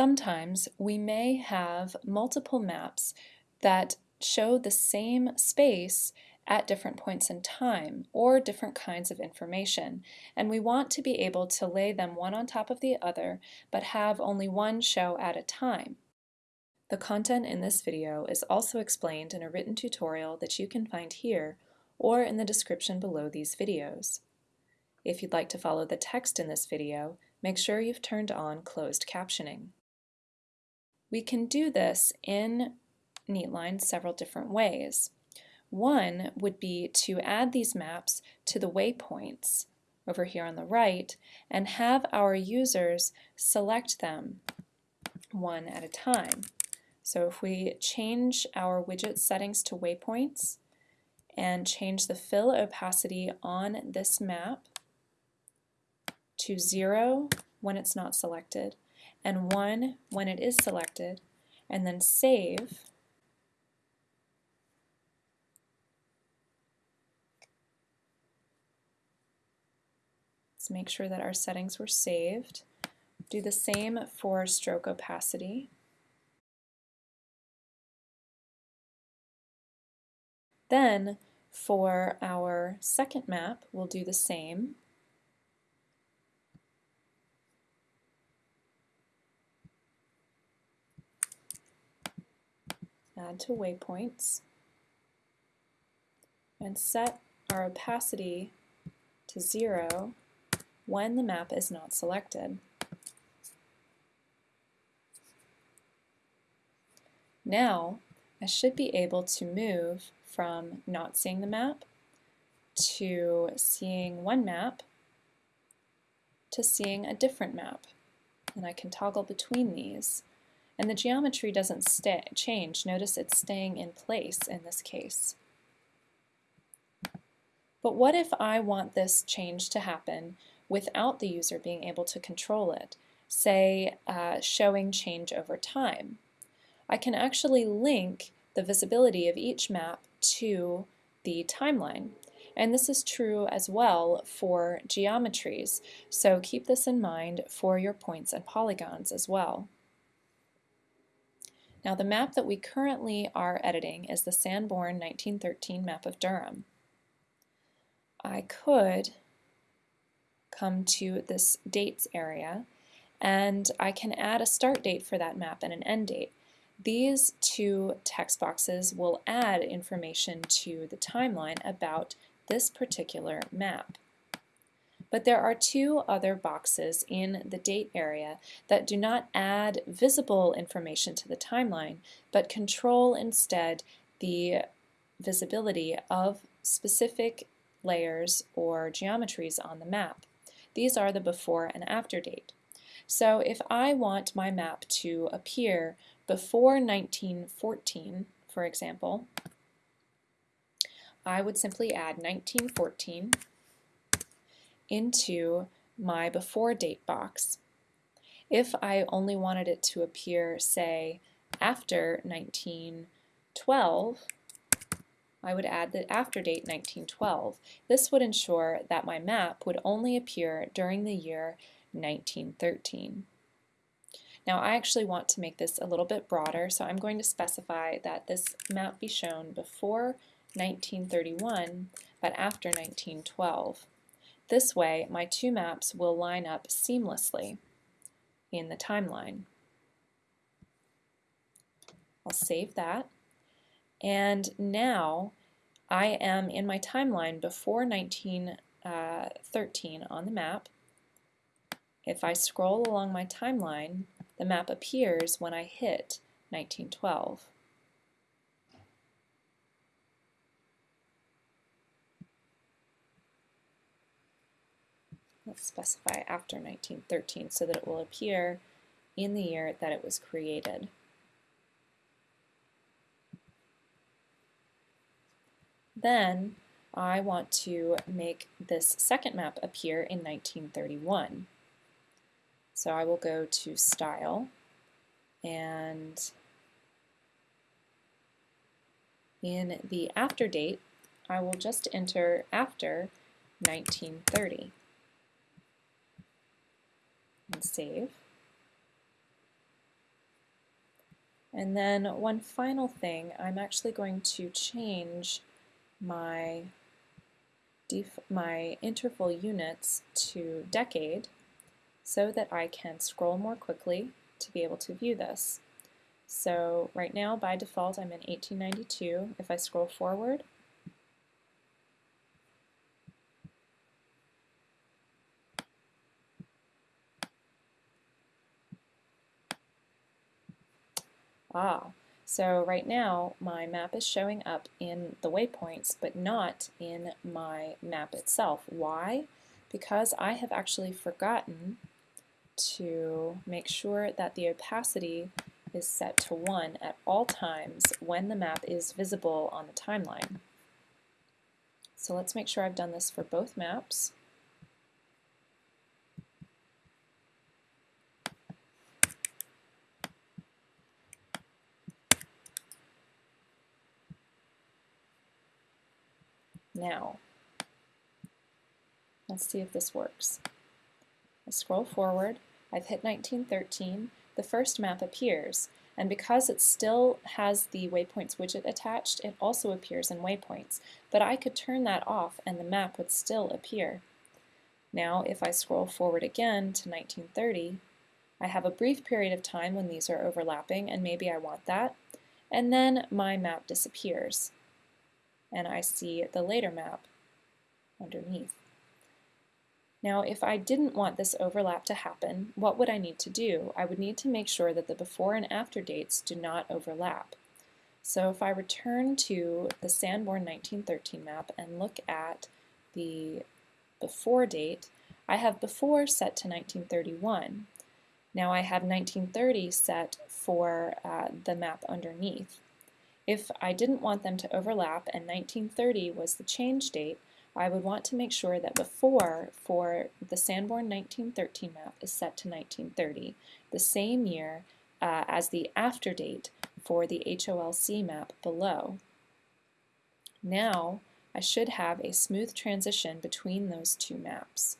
Sometimes we may have multiple maps that show the same space at different points in time or different kinds of information and we want to be able to lay them one on top of the other but have only one show at a time. The content in this video is also explained in a written tutorial that you can find here or in the description below these videos. If you'd like to follow the text in this video, make sure you've turned on closed captioning. We can do this in Neatline several different ways. One would be to add these maps to the waypoints over here on the right and have our users select them one at a time. So if we change our widget settings to waypoints and change the fill opacity on this map to 0 when it's not selected and 1 when it is selected, and then save. Let's make sure that our settings were saved. Do the same for stroke opacity. Then for our second map, we'll do the same. Add to waypoints, and set our opacity to zero when the map is not selected. Now, I should be able to move from not seeing the map to seeing one map to seeing a different map. And I can toggle between these. And the geometry doesn't change. Notice it's staying in place in this case. But what if I want this change to happen without the user being able to control it? Say, uh, showing change over time. I can actually link the visibility of each map to the timeline. And this is true as well for geometries, so keep this in mind for your points and polygons as well. Now the map that we currently are editing is the Sanborn 1913 map of Durham. I could come to this dates area and I can add a start date for that map and an end date. These two text boxes will add information to the timeline about this particular map. But there are two other boxes in the date area that do not add visible information to the timeline, but control instead the visibility of specific layers or geometries on the map. These are the before and after date. So if I want my map to appear before 1914, for example, I would simply add 1914 into my before date box. If I only wanted it to appear, say, after 1912, I would add the after date 1912. This would ensure that my map would only appear during the year 1913. Now I actually want to make this a little bit broader, so I'm going to specify that this map be shown before 1931, but after 1912. This way, my two maps will line up seamlessly in the timeline. I'll save that. And now I am in my timeline before 1913 uh, on the map. If I scroll along my timeline, the map appears when I hit 1912. Let's specify after 1913 so that it will appear in the year that it was created. Then I want to make this second map appear in 1931. So I will go to Style and in the after date I will just enter after 1930 and save. And then one final thing, I'm actually going to change my my interval units to decade so that I can scroll more quickly to be able to view this. So right now by default I'm in 1892. If I scroll forward Ah, so right now my map is showing up in the waypoints but not in my map itself. Why? Because I have actually forgotten to make sure that the opacity is set to 1 at all times when the map is visible on the timeline. So let's make sure I've done this for both maps. Now, let's see if this works. I scroll forward, I've hit 1913, the first map appears, and because it still has the waypoints widget attached, it also appears in waypoints, but I could turn that off and the map would still appear. Now, if I scroll forward again to 1930, I have a brief period of time when these are overlapping, and maybe I want that, and then my map disappears and I see the later map underneath. Now, if I didn't want this overlap to happen, what would I need to do? I would need to make sure that the before and after dates do not overlap. So if I return to the Sanborn 1913 map and look at the before date, I have before set to 1931. Now I have 1930 set for uh, the map underneath. If I didn't want them to overlap and 1930 was the change date, I would want to make sure that before for the Sanborn 1913 map is set to 1930, the same year uh, as the after date for the HOLC map below. Now I should have a smooth transition between those two maps.